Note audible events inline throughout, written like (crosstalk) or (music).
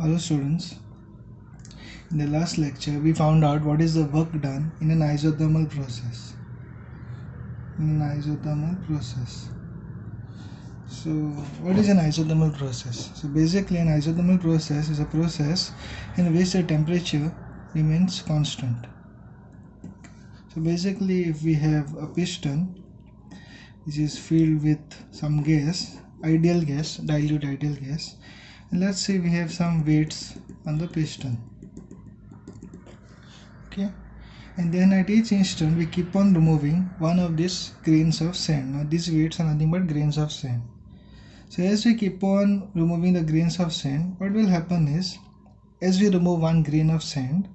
Hello students. In the last lecture we found out what is the work done in an isothermal process. In an isothermal process. So what is an isothermal process? So basically an isothermal process is a process in which the temperature remains constant. So basically if we have a piston which is filled with some gas, ideal gas, dilute ideal gas let's say we have some weights on the piston. Okay. And then at each instant we keep on removing one of these grains of sand. Now these weights are nothing but grains of sand. So as we keep on removing the grains of sand what will happen is as we remove one grain of sand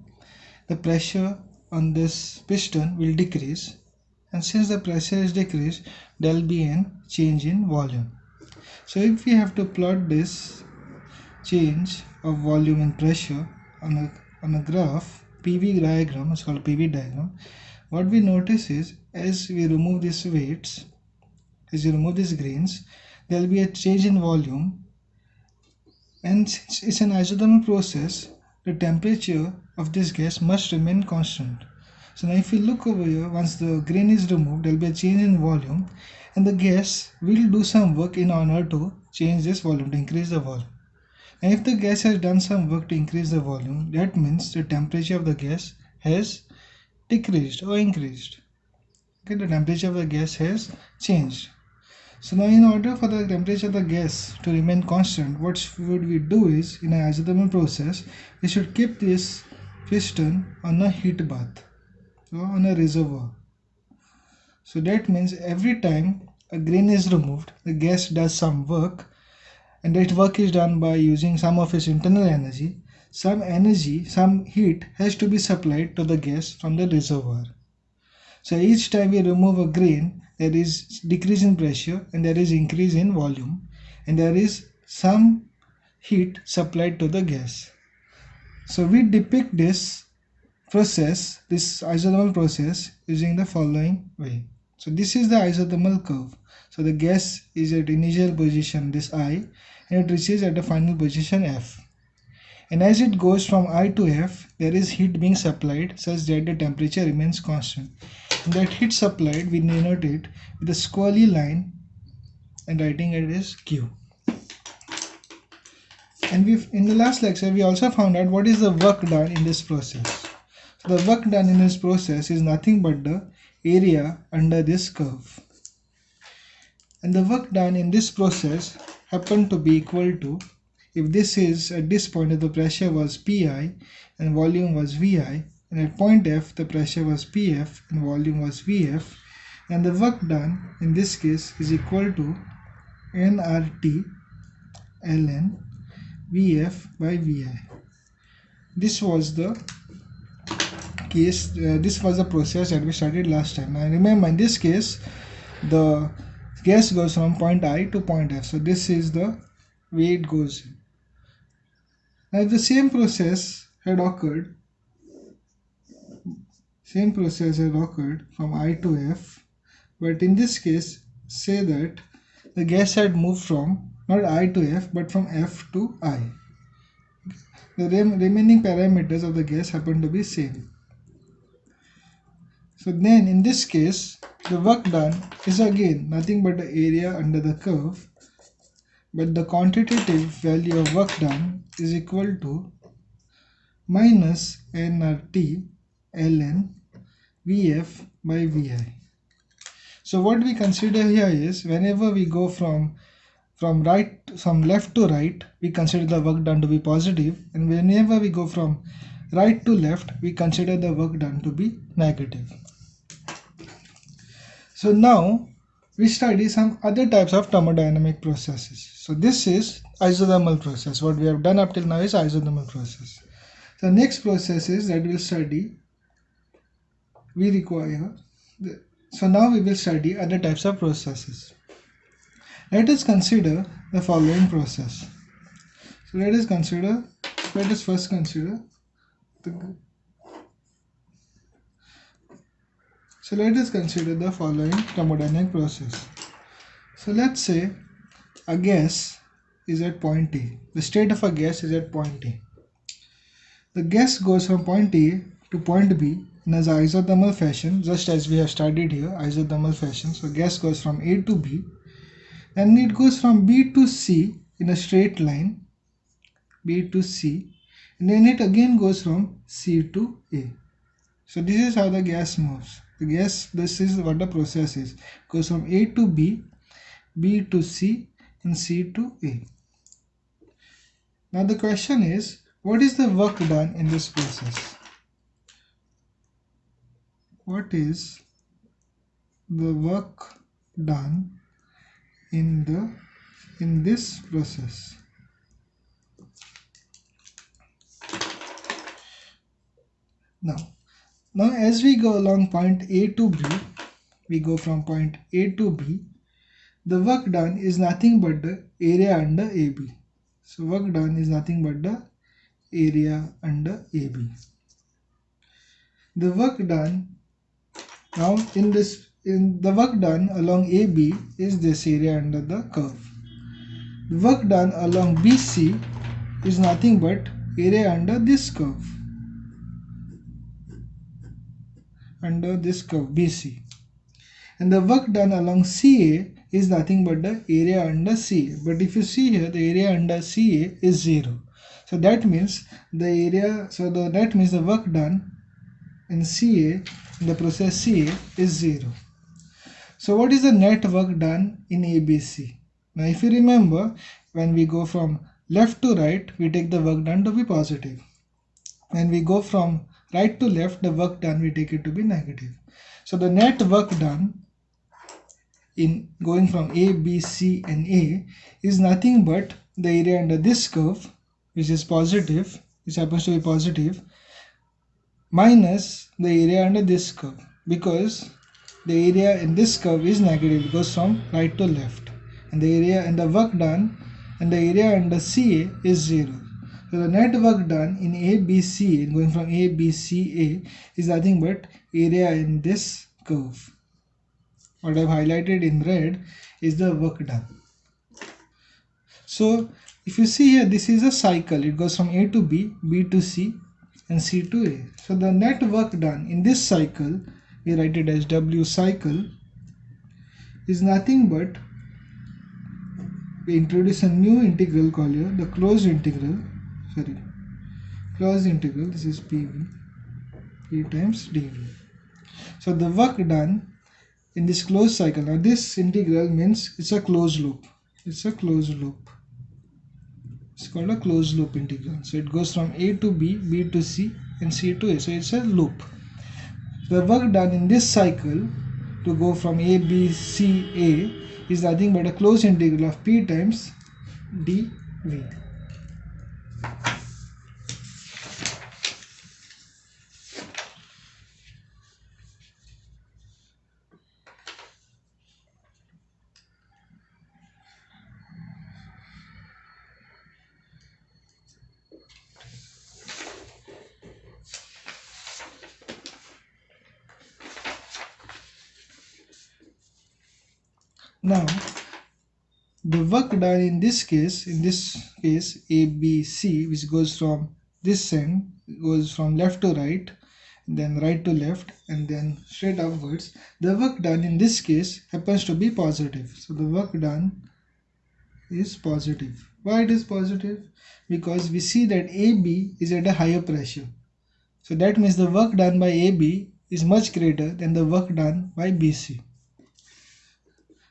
the pressure on this piston will decrease. And since the pressure is decreased there will be an change in volume. So if we have to plot this change of volume and pressure on a, on a graph PV diagram it's called PV diagram. What we notice is as we remove these weights as we remove these grains there will be a change in volume. And since it's an isothermal process the temperature of this gas must remain constant. So now if you look over here once the grain is removed there will be a change in volume and the gas will do some work in order to change this volume to increase the volume and if the gas has done some work to increase the volume, that means the temperature of the gas has decreased or increased. Okay, the temperature of the gas has changed. So now in order for the temperature of the gas to remain constant, what would we do is in an isothermal process, we should keep this piston on a heat bath or on a reservoir. So that means every time a grain is removed, the gas does some work and that work is done by using some of its internal energy, some energy, some heat has to be supplied to the gas from the reservoir. So each time we remove a grain, there is decrease in pressure and there is increase in volume and there is some heat supplied to the gas. So we depict this process, this isothermal process using the following way. So this is the isothermal curve. So the gas is at initial position this I and it reaches at the final position F. And as it goes from I to F, there is heat being supplied such that the temperature remains constant. And that heat supplied, we denote it with a squiggly line and writing it as Q. And we in the last lecture, we also found out what is the work done in this process. So the work done in this process is nothing but the area under this curve. And the work done in this process happen to be equal to if this is at this point if the pressure was Pi and volume was Vi and at point F the pressure was Pf and volume was Vf and the work done in this case is equal to nRT ln Vf by Vi. This was the case, uh, this was the process that we started last time. Now remember in this case the gas goes from point I to point F. So this is the way it goes. Now if the same process had occurred, same process had occurred from I to F, but in this case say that the gas had moved from not I to F but from F to I. The rem remaining parameters of the gas happen to be same. So then in this case the work done is again nothing but the area under the curve but the quantitative value of work done is equal to minus nRT ln Vf by Vi. So what we consider here is whenever we go from from right from left to right we consider the work done to be positive and whenever we go from right to left we consider the work done to be negative. So now we study some other types of thermodynamic processes. So this is isothermal process. What we have done up till now is isothermal process. The next processes that we'll study, we require, the, so now we will study other types of processes. Let us consider the following process. So let us consider, let us first consider the So let us consider the following thermodynamic process. So let's say a gas is at point A. The state of a gas is at point A. The gas goes from point A to point B in an isothermal fashion just as we have studied here isothermal fashion. So gas goes from A to B and it goes from B to C in a straight line B to C and then it again goes from C to A. So this is how the gas moves. Gas, this is what the process is. Goes from A to B, B to C and C to A. Now the question is, what is the work done in this process? What is the work done in the in this process? Now, now as we go along point A to B, we go from point A to B, the work done is nothing but the area under AB. So work done is nothing but the area under AB. The work done now in this in the work done along AB is this area under the curve. The work done along BC is nothing but area under this curve. Under this curve BC. And the work done along CA is nothing but the area under CA. But if you see here, the area under CA is 0. So that means the area, so the, that means the work done in CA, in the process CA is 0. So what is the net work done in ABC? Now if you remember, when we go from left to right, we take the work done to be positive. When we go from right to left the work done we take it to be negative. So the net work done in going from A, B, C and A is nothing but the area under this curve which is positive which happens to be positive minus the area under this curve. Because the area in this curve is negative it goes from right to left. And the area and the work done and the area under CA is 0 so the net work done in ABC going from ABCA is nothing but area in this curve. What I've highlighted in red is the work done. So if you see here this is a cycle it goes from A to B, B to C and C to A. So the net work done in this cycle we write it as W cycle is nothing but we introduce a new integral called here the closed integral (laughs) sorry closed integral this is pv p times dv so the work done in this closed cycle now this integral means it's a closed loop. It's a closed loop. It's called a closed loop integral. So it goes from a to b b to c and c to a. So it's a loop. The work done in this cycle to go from a b c a is nothing but a closed integral of p times dv Now, in this case, in this case ABC, which goes from this end, goes from left to right, then right to left, and then straight upwards. The work done in this case happens to be positive. So the work done is positive. Why it is positive? Because we see that AB is at a higher pressure. So that means the work done by AB is much greater than the work done by BC.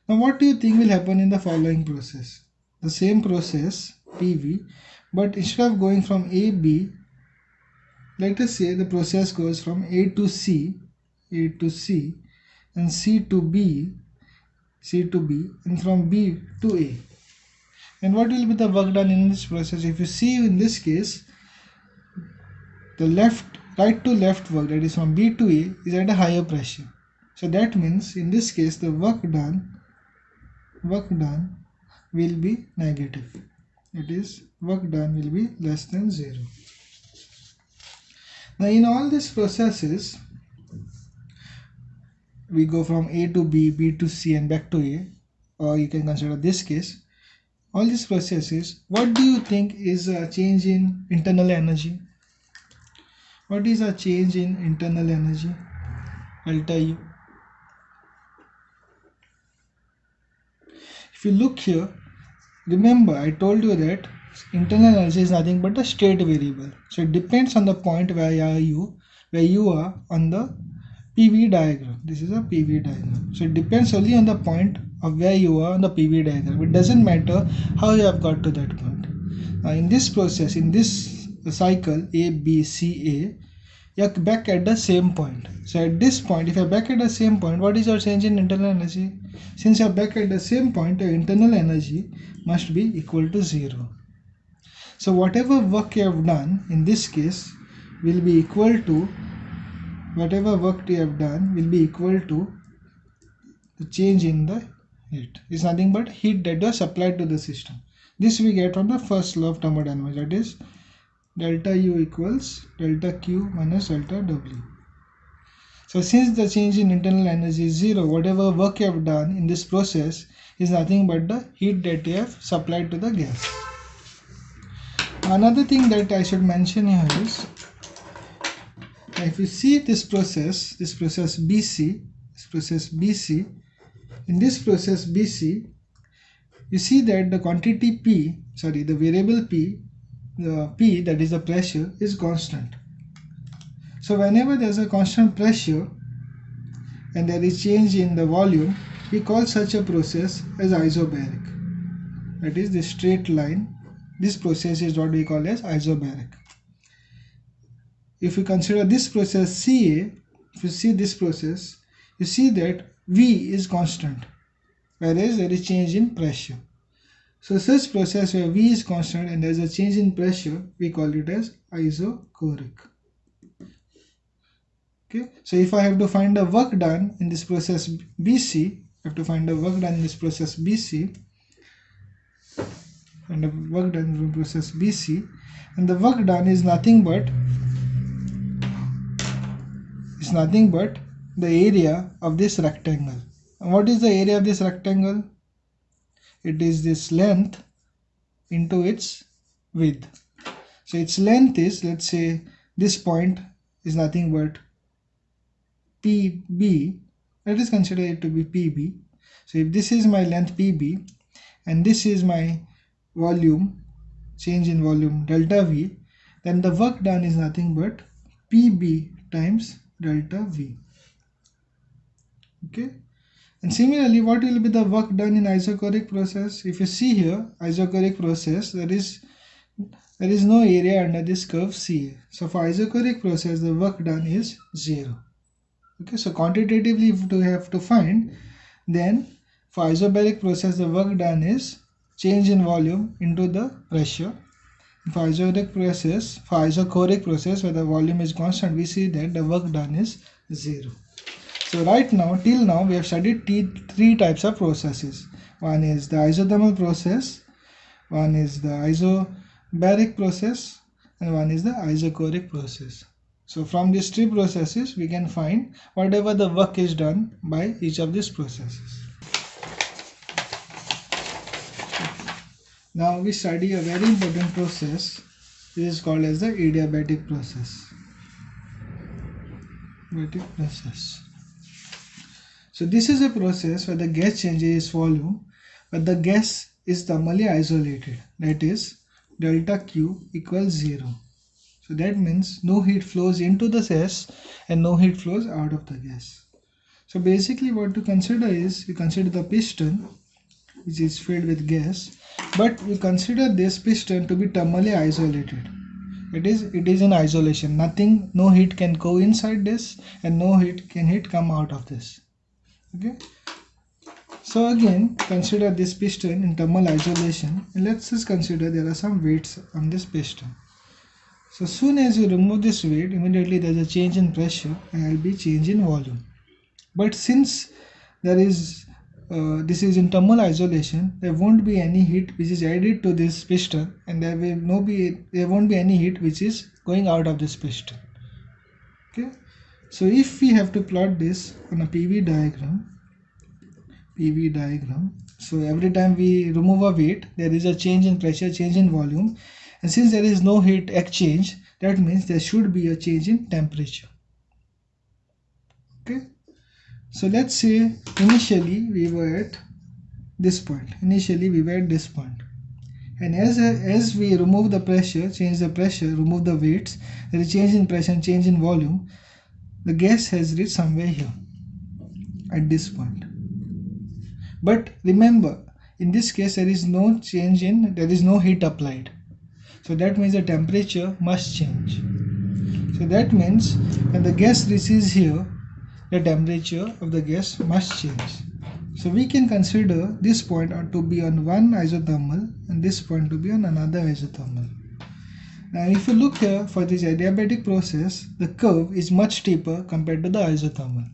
Now what do you think will happen in the following process? The same process PV but instead of going from AB let us say the process goes from A to C A to C and C to B C to B and from B to A. And what will be the work done in this process? If you see in this case the left right to left work that is from B to A is at a higher pressure. So that means in this case the work done work done will be negative it is work done will be less than 0 now in all these processes we go from A to B, B to C and back to A or you can consider this case all these processes, what do you think is a change in internal energy? What is a change in internal energy? I'll tell you. If you look here, remember I told you that internal energy is nothing but a state variable. So it depends on the point where you where you are on the PV diagram. This is a PV diagram. So it depends only on the point of where you are on the PV diagram. It doesn't matter how you have got to that point. Now in this process, in this cycle A, B, C, A, you're back at the same point. So at this point, if you're back at the same point, what is your change in internal energy? Since you're back at the same point, your internal energy must be equal to zero. So whatever work you have done in this case will be equal to whatever work you have done will be equal to the change in the heat is nothing but heat that was supplied to the system. This we get from the first law of thermodynamics that is delta U equals delta Q minus delta W. So since the change in internal energy is zero, whatever work you have done in this process is nothing but the heat that you have supplied to the gas. Another thing that I should mention here is if you see this process, this process BC, this process BC, in this process BC, you see that the quantity P, sorry, the variable P, the P that is the pressure is constant. So whenever there is a constant pressure and there is change in the volume, we call such a process as isobaric. That is the straight line. This process is what we call as isobaric. If you consider this process CA, if you see this process, you see that V is constant whereas there is change in pressure. So such process where V is constant and there is a change in pressure, we call it as isochoric. Okay, so if I have to find the work done in this process BC, I have to find the work done in this process BC, and the work done in process BC, and the work done is nothing but is nothing but the area of this rectangle. And what is the area of this rectangle? It is this length into its width. So its length is, let's say, this point is nothing but PB. Let us consider it to be PB. So if this is my length PB and this is my volume, change in volume delta V, then the work done is nothing but PB times delta V okay and similarly what will be the work done in isochoric process? If you see here isochoric process there is there is no area under this curve CA so for isochoric process the work done is zero. Okay so quantitatively if we have to find then for isobaric process the work done is change in volume into the pressure. For isochoric process for isochoric process where the volume is constant we see that the work done is zero so right now, till now, we have studied three types of processes. One is the isothermal process, one is the isobaric process, and one is the isochoric process. So from these three processes, we can find whatever the work is done by each of these processes. Now we study a very important process. This is called as the adiabatic process. Adiabatic process. So this is a process where the gas changes its volume but the gas is thermally isolated that is delta Q equals 0. So that means no heat flows into the gas and no heat flows out of the gas. So basically what to consider is we consider the piston which is filled with gas but we consider this piston to be thermally isolated. It is it is in isolation nothing no heat can go inside this and no heat can heat come out of this okay. So again consider this piston in thermal isolation. And let's just consider there are some weights on this piston. So soon as you remove this weight immediately there's a change in pressure and there will be change in volume. But since there is uh, this is in thermal isolation there won't be any heat which is added to this piston and there will no be there won't be any heat which is going out of this piston so if we have to plot this on a PV diagram, PV diagram, So every time we remove a weight, there is a change in pressure, change in volume. And since there is no heat exchange, that means there should be a change in temperature. Okay. So let's say initially we were at this point. Initially we were at this point. And as, as we remove the pressure, change the pressure, remove the weights, there is change in pressure change in volume. The gas has reached somewhere here at this point. But remember, in this case there is no change in, there is no heat applied. So that means the temperature must change. So that means when the gas reaches here, the temperature of the gas must change. So we can consider this point to be on one isothermal and this point to be on another isothermal. Now if you look here for this adiabatic process, the curve is much steeper compared to the isothermal.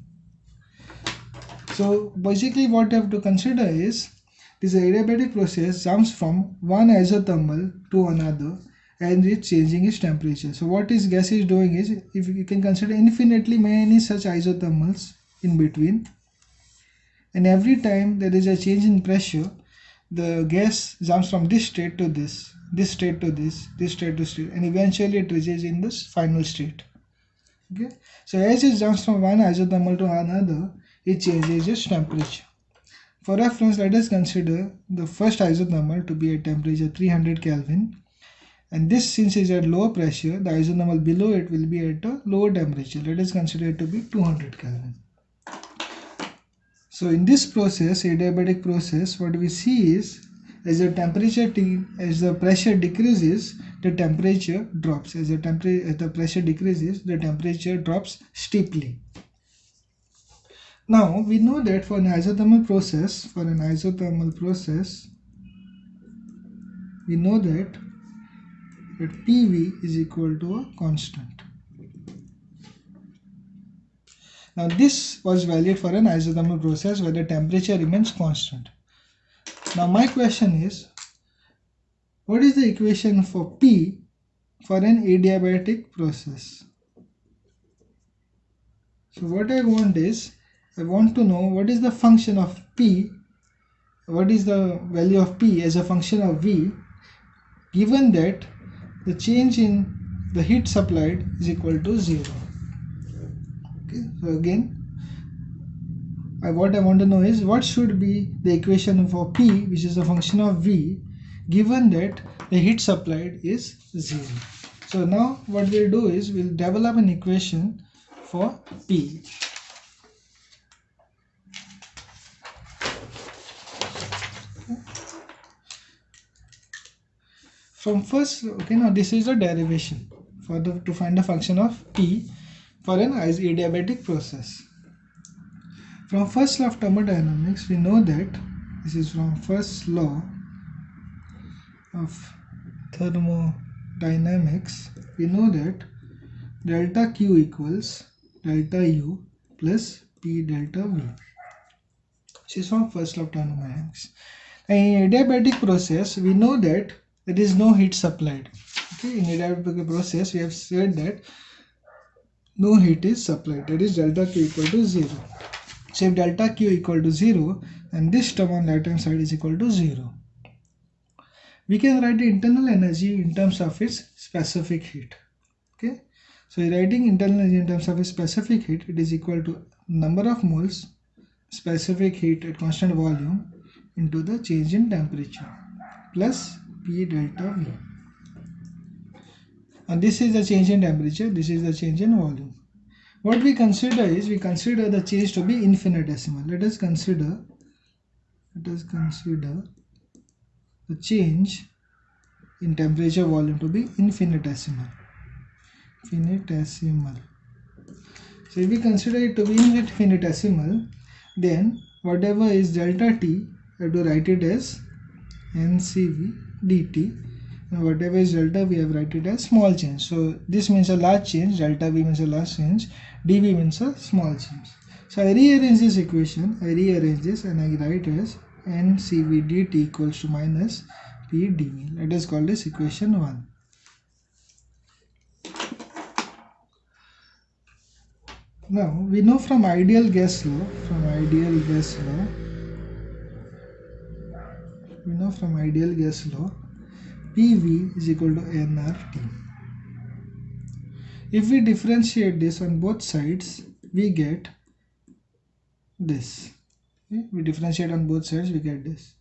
So basically what you have to consider is this adiabatic process jumps from one isothermal to another and it's changing its temperature. So what this gas is doing is if you can consider infinitely many such isothermals in between and every time there is a change in pressure the gas jumps from this state to this this state to this this state to state and eventually it reaches in this final state. Okay? So as it jumps from one isothermal to another it changes its temperature. For reference let us consider the first isothermal to be at temperature 300 kelvin. And this since is at lower pressure the isothermal below it will be at a lower temperature. Let us consider it to be 200 kelvin. So in this process adiabatic process what we see is as the temperature as the pressure decreases the temperature drops as the temperature as the pressure decreases the temperature drops steeply now we know that for an isothermal process for an isothermal process we know that that PV is equal to a constant. Now this was valid for an isothermal process where the temperature remains constant. Now my question is, what is the equation for P for an adiabatic process? So what I want is, I want to know what is the function of P, what is the value of P as a function of V given that the change in the heat supplied is equal to 0 okay so again I, what I want to know is what should be the equation for P which is a function of V given that the heat supplied is 0 so now what we'll do is we'll develop an equation for P. From first okay now this is a derivation for the to find the function of p for an adiabatic process from first law of thermodynamics we know that this is from first law of thermodynamics. We know that delta q equals delta u plus p delta v. This is from first law of thermodynamics. In adiabatic process we know that there is no heat supplied okay in adiabatic process we have said that no heat is supplied. That is delta q equal to 0 so if delta q equal to 0 then this term on right hand side is equal to 0 we can write the internal energy in terms of its specific heat okay so writing internal energy in terms of its specific heat it is equal to number of moles specific heat at constant volume into the change in temperature plus P delta V. And this is the change in temperature, this is the change in volume. What we consider is, we consider the change to be infinitesimal. Let us consider, let us consider the change in temperature volume to be infinitesimal. Infinitesimal. So if we consider it to be infinitesimal, then whatever is delta t, I have to write it as NCV dt and whatever is delta we have write it as small change so this means a large change delta v means a large change dv means a small change. So i rearrange this equation. I rearrange this and i write as ncv dt equals to minus p dv let us call this equation 1 now we know from ideal gas law from ideal gas law we know from ideal gas law PV is equal to nRT. If we differentiate this on both sides, we get this. Okay? We differentiate on both sides, we get this.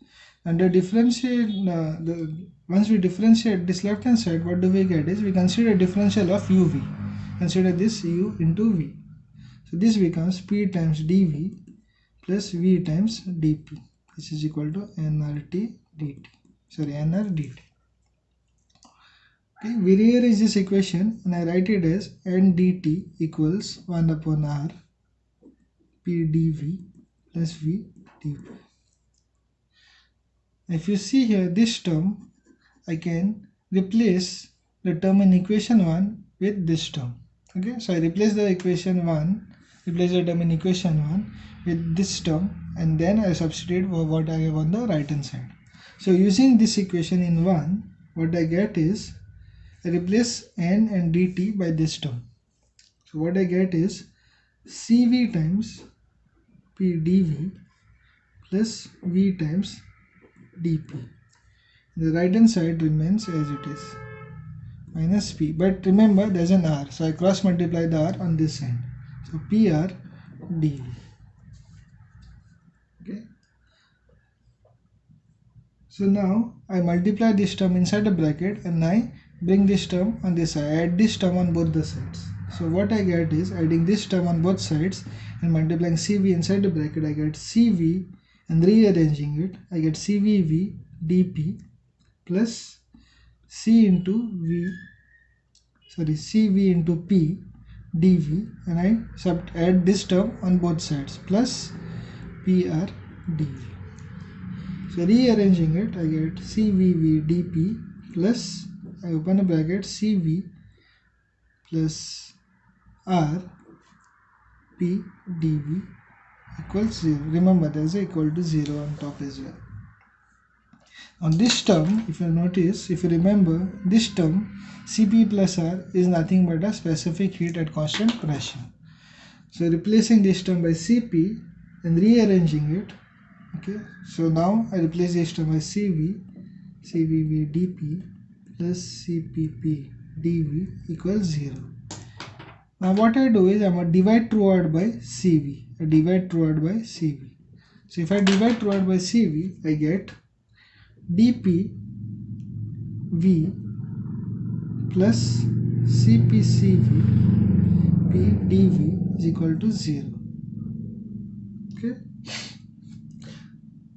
And the differentiate, uh, the, once we differentiate this left hand side, what do we get is we consider differential of uv. Consider this u into v. So this becomes p times dv plus v times dp. This is equal to nRT dt. Sorry, nr dt. Okay, rearrange this equation and I write it as n dt equals 1 upon r p dv plus v dp. If you see here this term, I can replace the term in equation 1 with this term. Okay, so I replace the equation 1, replace the term in equation 1 with this term and then I substitute for what I have on the right hand side. So using this equation in 1, what I get is replace n and dt by this term. So what I get is Cv times P dV plus V times dP. The right hand side remains as it is minus P. But remember there's an R. So I cross multiply the R on this end. So PR dV. Okay. So now I multiply this term inside the bracket and I bring this term on this side add this term on both the sides. So what I get is adding this term on both sides and multiplying CV inside the bracket I get CV and rearranging it I get CVV dP plus C into V sorry CV into P dV and I sub add this term on both sides plus PR dV so rearranging it I get CVV dP plus I open a bracket CV plus R P dV equals 0. Remember there is a equal to 0 on top as well. On this term, if you notice, if you remember, this term Cp plus R is nothing but a specific heat at constant pressure. So replacing this term by Cp and rearranging it, okay. So now I replace this term by Cv, CVV dP plus CPP dV equals 0. Now what I do is I'm going to divide throughout by CV. I divide throughout by CV. So if I divide throughout by CV, I get dP V plus CPCV P dV is equal to 0. Okay.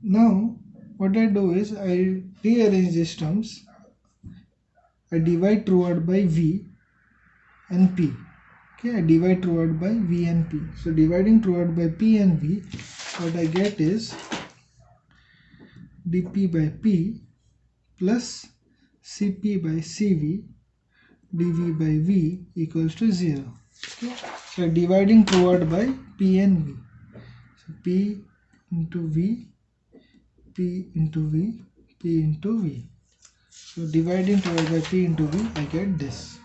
Now what I do is I rearrange these terms I divide throughout by V and P. Okay, I divide throughout by V and P. So dividing throughout by P and V, what I get is dP by P plus Cp by Cv dV by V equals to 0. Okay. So dividing throughout by P and V. So P into V, P into V, P into V. So dividing divided by P into V, I get this.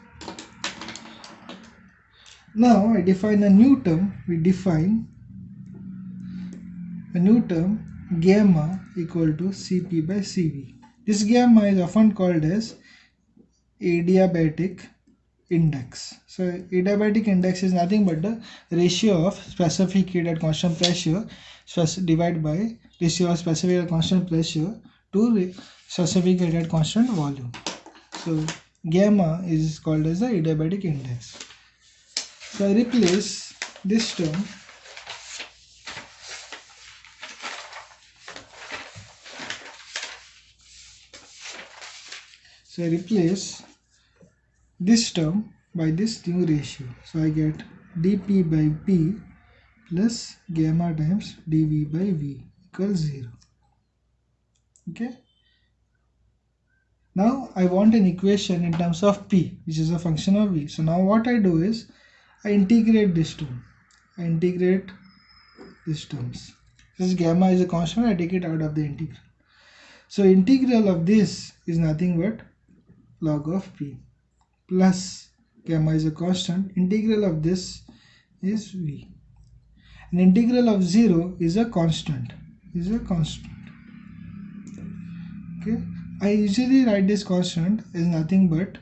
Now I define a new term. We define a new term gamma equal to Cp by Cv. This gamma is often called as adiabatic index. So adiabatic index is nothing but the ratio of specific heat at constant pressure divided by ratio of specific at constant pressure to specific heat at constant volume. So gamma is called as the adiabatic index. So I replace this term So I replace this term by this new ratio. So I get dP by P plus gamma times dV by V equals 0. Okay. Now I want an equation in terms of P which is a function of V. So now what I do is I integrate this term. I integrate these terms. Since gamma is a constant I take it out of the integral. So integral of this is nothing but log of P plus gamma is a constant. Integral of this is V. An integral of 0 is a constant. Is a constant okay? I usually write this constant as nothing but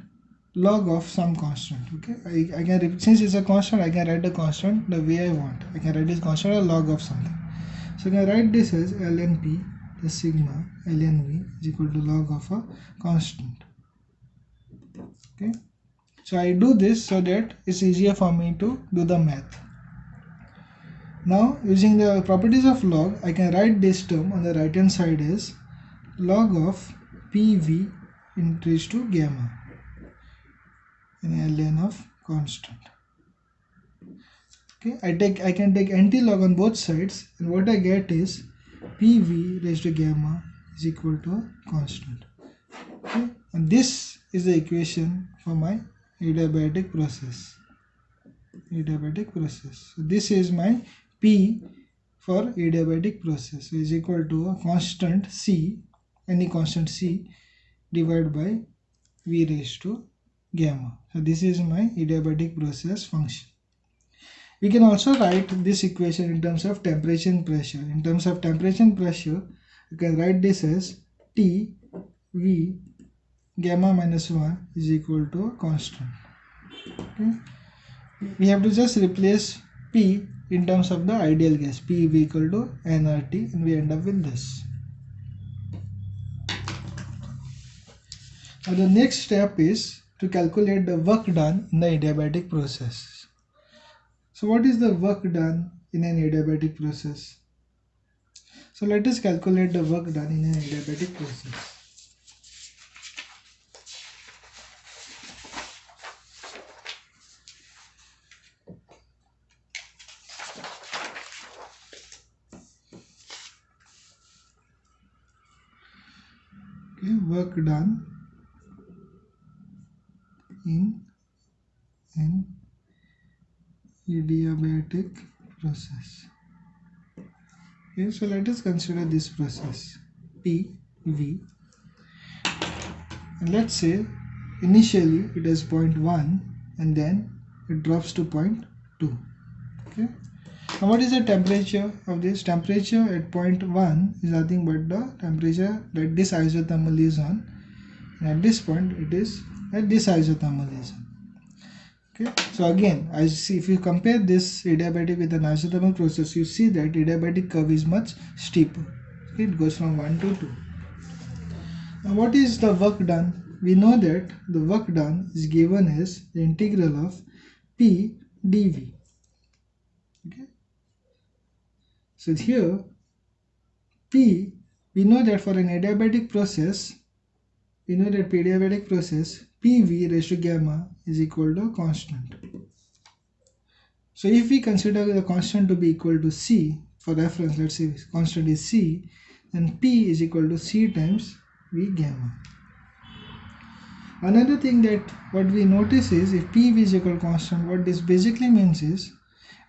log of some constant okay? I, I can since it's a constant I can write the constant the way I want. I can write this constant a log of something. So I can write this as ln p plus gamma ln v is equal to log of a constant okay? So I do this so that it's easier for me to do the math. Now using the properties of log I can write this term on the right hand side as log of pv increased to gamma in ln of constant. Okay i take i can take anti-log on both sides and what i get is pv raised to gamma is equal to a constant. Okay and this is the equation for my adiabatic process. Adiabatic process. So this is my p for adiabatic process so is equal to a constant c any constant c divided by v raised to gamma. So this is my adiabatic process function. We can also write this equation in terms of temperature and pressure. In terms of temperature and pressure, you can write this as T V gamma minus 1 is equal to a constant. Okay. We have to just replace P in terms of the ideal gas P equal to nRT and we end up with this. Now the next step is to calculate the work done in the adiabatic process. So what is the work done in an adiabatic process? So let us calculate the work done in an adiabatic process. Okay, work done in an adiabatic process. Okay, so let us consider this process P V. And let's say initially it is 0.1 and then it drops to 0.2 okay? Now what is the temperature of this? Temperature at 0.1 is nothing but the temperature that this isothermal is on. And at this point it is at this isothermalism okay? So again as see if you compare this adiabatic with an isothermal process you see that adiabatic curve is much steeper. Okay? It goes from 1 to 2 now what is the work done? We know that the work done is given as the integral of p dv. Okay? So here p we know that for an adiabatic process we know that adiabatic process PV raised to gamma is equal to a constant. So if we consider the constant to be equal to C, for reference let's say constant is C, then P is equal to C times V gamma. Another thing that what we notice is if PV is equal to constant, what this basically means is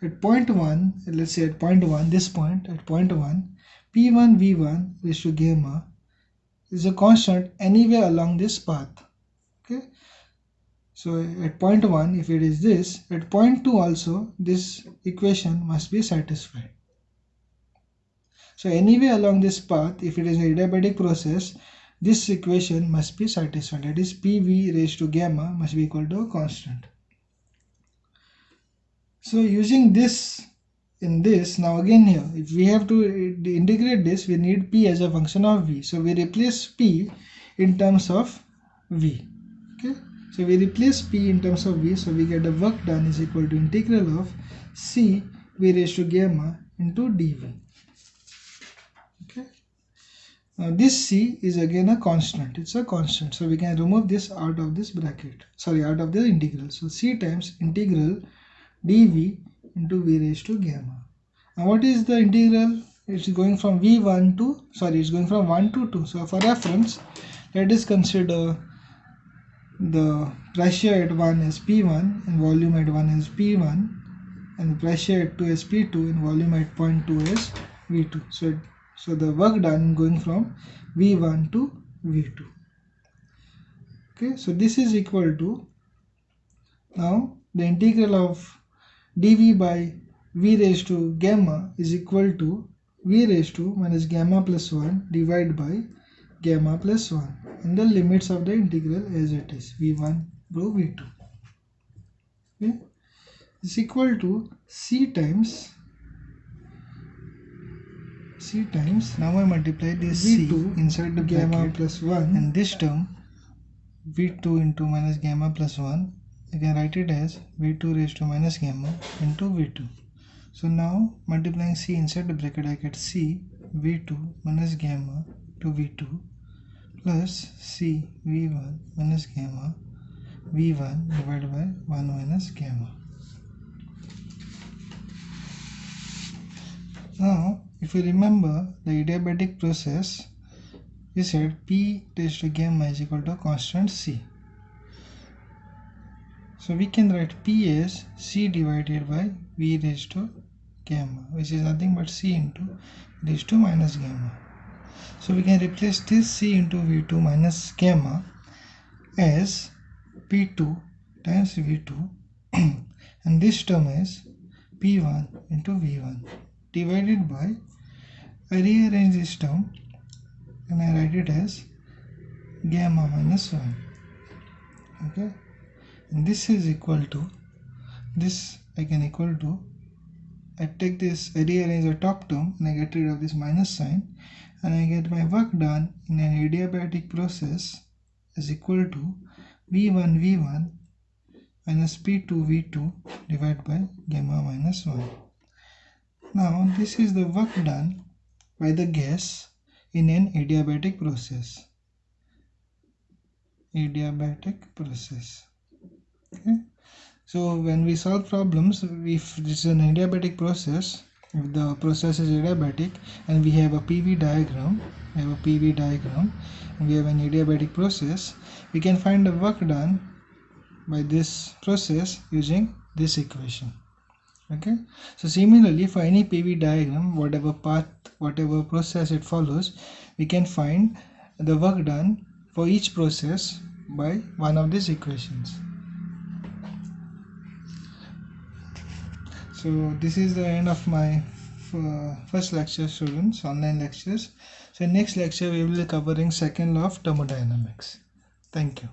at point 1, let's say at point 1, this point at point 1, P1 V1 raised to gamma is a constant anywhere along this path so at point 1 if it is this at point 2 also this equation must be satisfied. So anyway along this path if it is an adiabatic process this equation must be satisfied. That is pv raised to gamma must be equal to a constant. So using this in this now again here if we have to integrate this we need p as a function of v. So we replace p in terms of v. Okay so we replace p in terms of v so we get the work done is equal to integral of c v raised to gamma into dv. Okay. Now this c is again a constant. It's a constant. So we can remove this out of this bracket. Sorry out of the integral. So c times integral dv into v raised to gamma. Now what is the integral? It's going from v1 to sorry it's going from 1 to 2 so for reference let us consider the pressure at 1 is P1 and volume at 1 is P1 and the pressure at 2 is P2 and volume at point 2 is V2. So, so the work done going from V1 to V2. Okay, so this is equal to now the integral of dV by V raised to gamma is equal to V raised to minus gamma plus 1 divided by gamma plus 1 and the limits of the integral as it is v1 rho v2 okay? Is equal to c times c times now I multiply this v2 c inside the gamma bracket plus 1 and this term v2 into minus gamma plus 1 I can write it as v2 raised to minus gamma into v2 so now multiplying c inside the bracket I get c v2 minus gamma to v2 plus c v1 minus gamma v1 divided by 1 minus gamma. Now if you remember the adiabatic process we said p raised to gamma is equal to constant c. So we can write p as c divided by v raised to gamma which is nothing but c into raised to minus gamma. So we can replace this c into v2 minus gamma as p2 times v2 (clears throat) and this term is p1 into v1 divided by I rearrange this term and I write it as gamma minus 1 okay? And this is equal to this I can equal to I take this I rearrange the top term and I get rid of this minus sign and I get my work done in an adiabatic process is equal to v1 v1 minus p2 v2 divided by gamma minus 1 now this is the work done by the gas in an adiabatic process. Adiabatic process. Okay. So when we solve problems, if this is an adiabatic process, the process is adiabatic and we have a PV diagram, we have a PV diagram, we have an adiabatic process, we can find the work done by this process using this equation. Okay? So similarly for any PV diagram whatever path whatever process it follows we can find the work done for each process by one of these equations so this is the end of my uh, first lecture students online lectures. So next lecture we will be covering second law of thermodynamics. Thank you